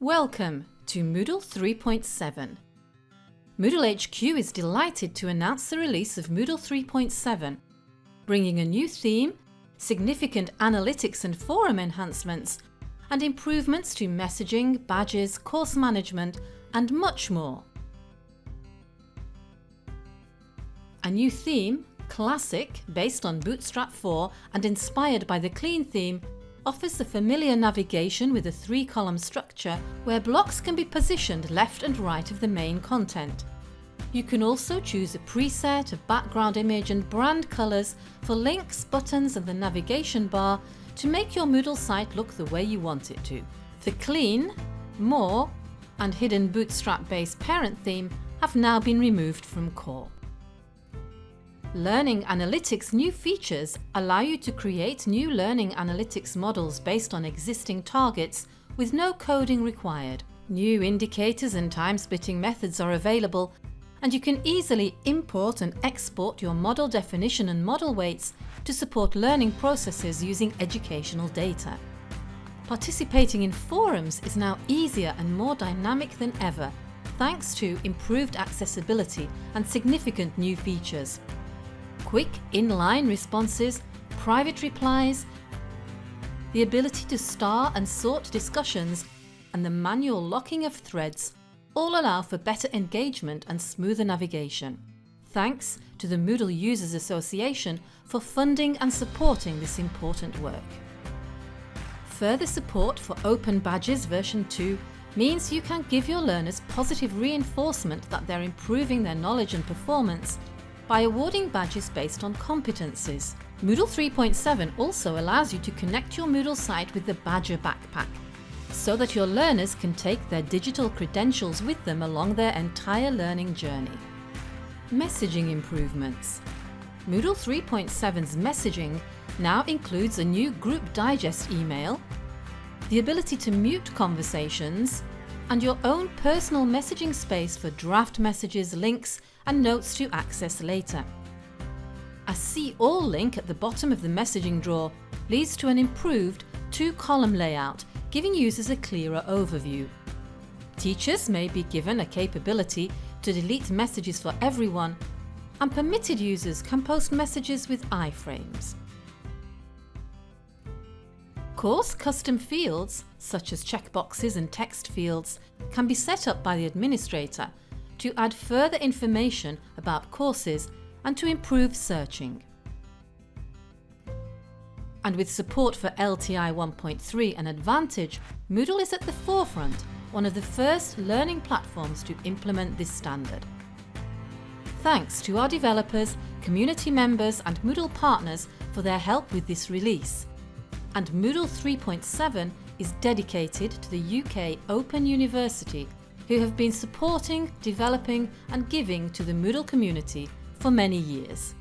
Welcome to Moodle 3.7. Moodle HQ is delighted to announce the release of Moodle 3.7, bringing a new theme, significant analytics and forum enhancements, and improvements to messaging, badges, course management, and much more. A new theme, Classic, based on Bootstrap 4 and inspired by the Clean theme, offers the familiar navigation with a three-column structure where blocks can be positioned left and right of the main content. You can also choose a preset of background image and brand colours for links, buttons and the navigation bar to make your Moodle site look the way you want it to. The Clean, More and hidden Bootstrap-based parent theme have now been removed from core. Learning Analytics new features allow you to create new learning analytics models based on existing targets with no coding required. New indicators and time-splitting methods are available and you can easily import and export your model definition and model weights to support learning processes using educational data. Participating in forums is now easier and more dynamic than ever thanks to improved accessibility and significant new features quick inline responses, private replies, the ability to star and sort discussions and the manual locking of threads all allow for better engagement and smoother navigation. Thanks to the Moodle Users Association for funding and supporting this important work. Further support for Open Badges version 2 means you can give your learners positive reinforcement that they're improving their knowledge and performance by awarding badges based on competencies. Moodle 3.7 also allows you to connect your Moodle site with the Badgr Backpack, so that your learners can take their digital credentials with them along their entire learning journey. Messaging improvements. Moodle 3.7's messaging now includes a new Group Digest email, the ability to mute conversations, and your own personal messaging space for draft messages, links and notes to access later. A See All link at the bottom of the messaging drawer leads to an improved two-column layout, giving users a clearer overview. Teachers may be given a capability to delete messages for everyone and permitted users can post messages with iframes. Course custom fields, such as checkboxes and text fields, can be set up by the administrator to add further information about courses and to improve searching. And with support for LTI 1.3 and Advantage, Moodle is at the forefront, one of the first learning platforms to implement this standard. Thanks to our developers, community members and Moodle partners for their help with this release. And Moodle 3.7 is dedicated to the UK Open University who have been supporting, developing and giving to the Moodle community for many years.